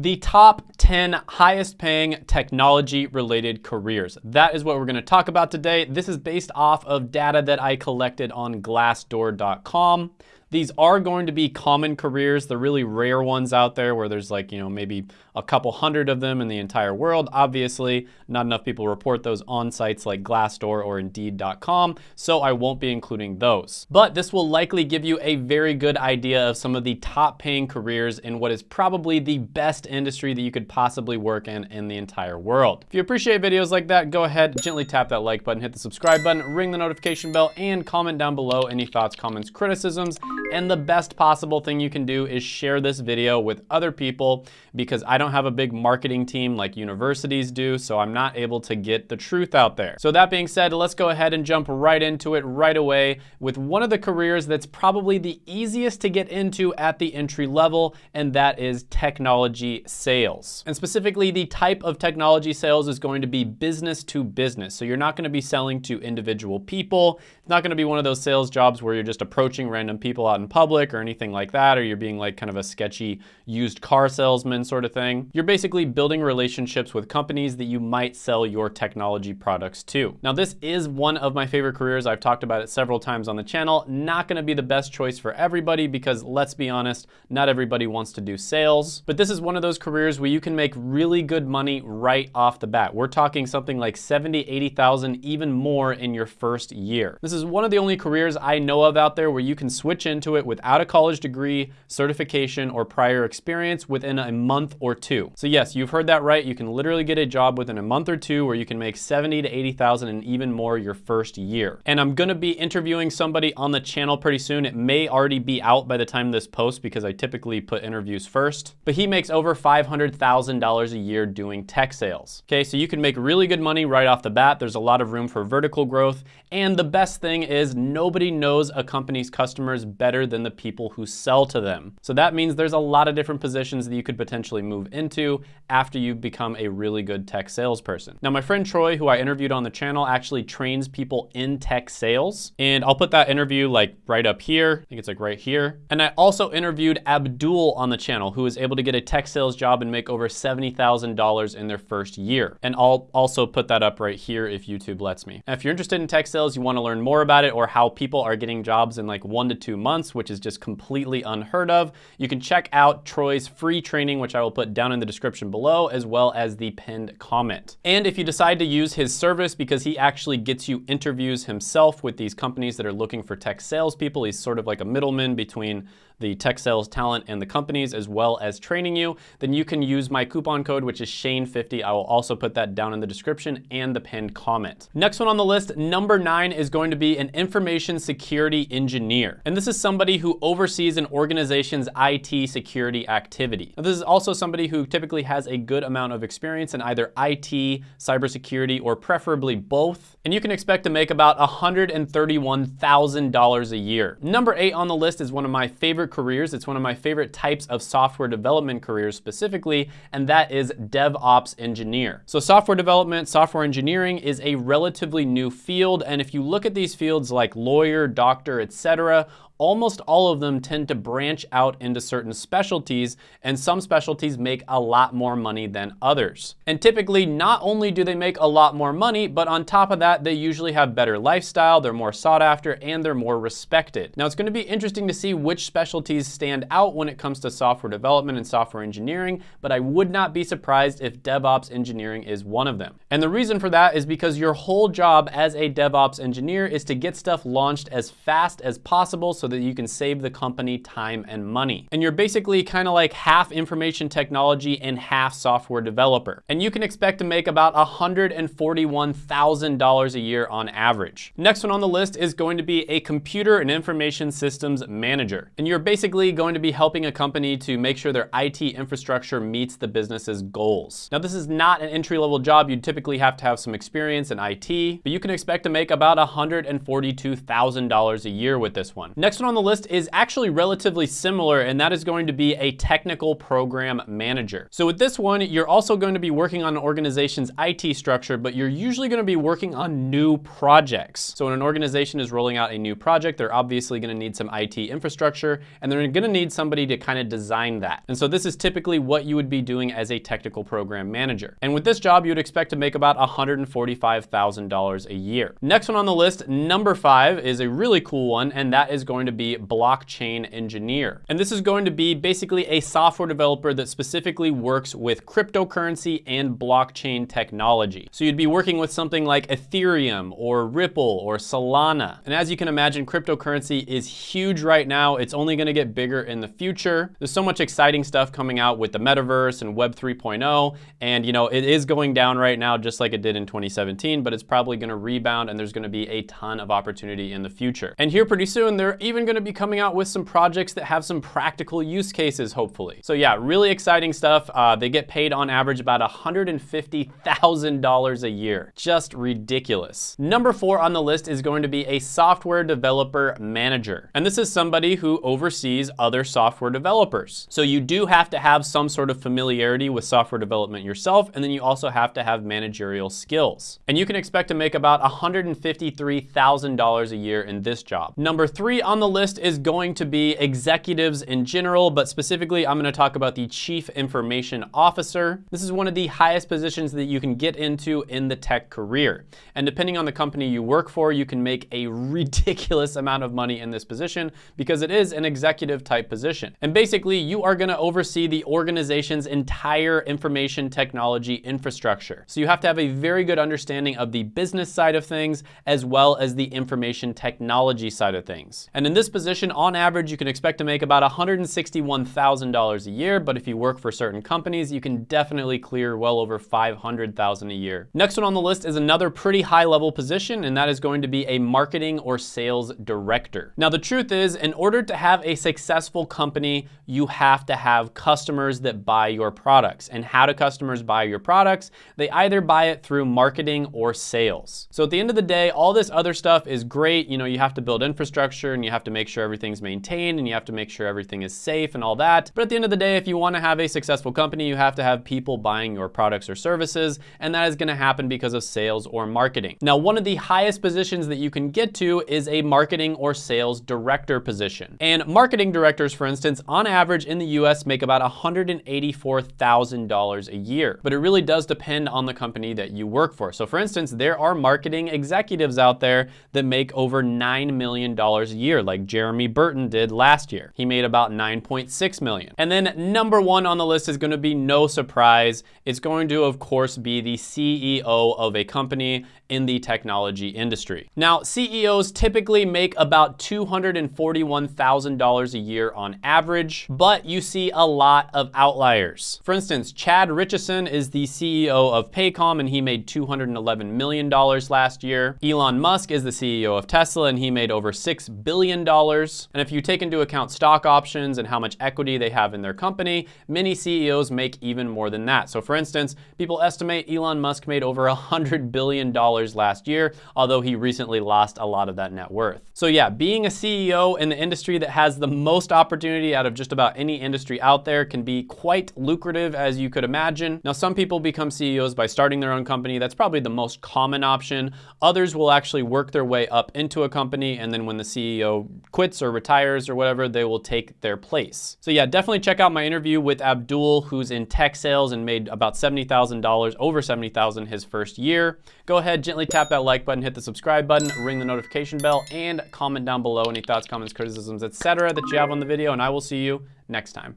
The top 10 highest paying technology related careers. That is what we're gonna talk about today. This is based off of data that I collected on glassdoor.com. These are going to be common careers, the really rare ones out there where there's like, you know, maybe a couple hundred of them in the entire world. Obviously, not enough people report those on sites like Glassdoor or Indeed.com, so I won't be including those. But this will likely give you a very good idea of some of the top paying careers in what is probably the best industry that you could possibly work in in the entire world. If you appreciate videos like that, go ahead, gently tap that like button, hit the subscribe button, ring the notification bell, and comment down below any thoughts, comments, criticisms, and the best possible thing you can do is share this video with other people because I don't have a big marketing team like universities do, so I'm not able to get the truth out there. So that being said, let's go ahead and jump right into it right away with one of the careers that's probably the easiest to get into at the entry level, and that is technology sales. And specifically, the type of technology sales is going to be business to business. So you're not gonna be selling to individual people. It's not gonna be one of those sales jobs where you're just approaching random people out in public or anything like that, or you're being like kind of a sketchy used car salesman sort of thing. You're basically building relationships with companies that you might sell your technology products to. Now, this is one of my favorite careers. I've talked about it several times on the channel. Not gonna be the best choice for everybody because let's be honest, not everybody wants to do sales, but this is one of those careers where you can make really good money right off the bat. We're talking something like 70, 80,000, even more in your first year. This is one of the only careers I know of out there where you can switch into into it without a college degree, certification, or prior experience within a month or two. So yes, you've heard that right. You can literally get a job within a month or two where you can make 70 to 80,000 and even more your first year. And I'm gonna be interviewing somebody on the channel pretty soon. It may already be out by the time this posts because I typically put interviews first, but he makes over $500,000 a year doing tech sales. Okay, so you can make really good money right off the bat. There's a lot of room for vertical growth. And the best thing is nobody knows a company's customers better better than the people who sell to them. So that means there's a lot of different positions that you could potentially move into after you've become a really good tech salesperson. Now, my friend Troy, who I interviewed on the channel, actually trains people in tech sales. And I'll put that interview like right up here. I think it's like right here. And I also interviewed Abdul on the channel, who was able to get a tech sales job and make over $70,000 in their first year. And I'll also put that up right here if YouTube lets me. Now, if you're interested in tech sales, you wanna learn more about it or how people are getting jobs in like one to two months, months, which is just completely unheard of. You can check out Troy's free training, which I will put down in the description below, as well as the pinned comment. And if you decide to use his service because he actually gets you interviews himself with these companies that are looking for tech salespeople, he's sort of like a middleman between the tech sales talent and the companies as well as training you, then you can use my coupon code, which is Shane50. I will also put that down in the description and the pinned comment. Next one on the list, number nine is going to be an information security engineer. And this is somebody who oversees an organization's IT security activity. Now, this is also somebody who typically has a good amount of experience in either IT, cybersecurity, or preferably both. And you can expect to make about $131,000 a year. Number eight on the list is one of my favorite careers. It's one of my favorite types of software development careers specifically, and that is DevOps engineer. So software development, software engineering is a relatively new field. And if you look at these fields like lawyer, doctor, etc., almost all of them tend to branch out into certain specialties, and some specialties make a lot more money than others. And typically, not only do they make a lot more money, but on top of that, they usually have better lifestyle, they're more sought after, and they're more respected. Now, it's gonna be interesting to see which specialties stand out when it comes to software development and software engineering, but I would not be surprised if DevOps engineering is one of them. And the reason for that is because your whole job as a DevOps engineer is to get stuff launched as fast as possible so that you can save the company time and money. And you're basically kind of like half information technology and half software developer. And you can expect to make about $141,000 a year on average. Next one on the list is going to be a computer and information systems manager. And you're basically going to be helping a company to make sure their IT infrastructure meets the business's goals. Now, this is not an entry-level job. You'd typically have to have some experience in IT, but you can expect to make about $142,000 a year with this one. Next Next on the list is actually relatively similar, and that is going to be a technical program manager. So with this one, you're also going to be working on an organization's IT structure, but you're usually going to be working on new projects. So when an organization is rolling out a new project, they're obviously going to need some IT infrastructure, and they're going to need somebody to kind of design that. And so this is typically what you would be doing as a technical program manager. And with this job, you would expect to make about $145,000 a year. Next one on the list, number five, is a really cool one, and that is going to be blockchain engineer. And this is going to be basically a software developer that specifically works with cryptocurrency and blockchain technology. So you'd be working with something like Ethereum or Ripple or Solana. And as you can imagine, cryptocurrency is huge right now. It's only gonna get bigger in the future. There's so much exciting stuff coming out with the metaverse and Web 3.0. And you know, it is going down right now just like it did in 2017, but it's probably gonna rebound and there's gonna be a ton of opportunity in the future. And here pretty soon, they're even gonna be coming out with some projects that have some practical use cases, hopefully. So yeah, really exciting stuff. Uh, they get paid on average about $150,000 a year. Just ridiculous. Number four on the list is going to be a software developer manager. And this is somebody who oversees other software developers. So you do have to have some sort of familiarity with software development yourself, and then you also have to have managerial skills. And you can expect to make about $153,000 a year in this job. Number three on the list is going to be executives in general, but specifically I'm gonna talk about the Chief Information Officer. This is one of the highest positions that you can get into in the tech career. And depending on the company you work for, you can make a ridiculous amount of money in this position because it is an executive type position. And basically you are gonna oversee the organization's entire information technology infrastructure. So you have to have a very good understanding of the business side of things as well as the information technology side of things. And in this position, on average, you can expect to make about $161,000 a year, but if you work for certain companies, you can definitely clear well over $500,000 a year. Next one on the list is another pretty high level position, and that is going to be a marketing or sales director. Now, the truth is, in order to have a successful company, you have to have customers that buy your products. And how do customers buy your products? They either buy it through marketing or sales. So at the end of the day, all this other stuff is great. You know, you have to build infrastructure and you have to make sure everything's maintained and you have to make sure everything is safe and all that. But at the end of the day, if you want to have a successful company, you have to have people buying your products or services, and that is going to happen because of sales or marketing. Now, one of the highest positions that you can get to is a marketing or sales director position. And marketing directors, for instance, on average in the US make about $184,000 a year. But it really does depend on the company that you work for. So for instance, there are marketing executives out there that make over $9 million a year, like Jeremy Burton did last year. He made about 9.6 million. And then number one on the list is gonna be no surprise. It's going to, of course, be the CEO of a company in the technology industry. Now, CEOs typically make about $241,000 a year on average, but you see a lot of outliers. For instance, Chad Richison is the CEO of Paycom and he made $211 million last year. Elon Musk is the CEO of Tesla and he made over $6 billion. Dollars and if you take into account stock options and how much equity they have in their company, many CEOs make even more than that. So for instance, people estimate Elon Musk made over $100 billion last year, although he recently lost a lot of that net worth. So yeah, being a CEO in the industry that has the most opportunity out of just about any industry out there can be quite lucrative as you could imagine. Now, some people become CEOs by starting their own company. That's probably the most common option. Others will actually work their way up into a company and then when the CEO quits or retires or whatever, they will take their place. So yeah, definitely check out my interview with Abdul, who's in tech sales and made about $70,000, over 70,000 his first year. Go ahead, gently tap that like button, hit the subscribe button, ring the notification bell, and comment down below any thoughts, comments, criticisms, etc. that you have on the video, and I will see you next time.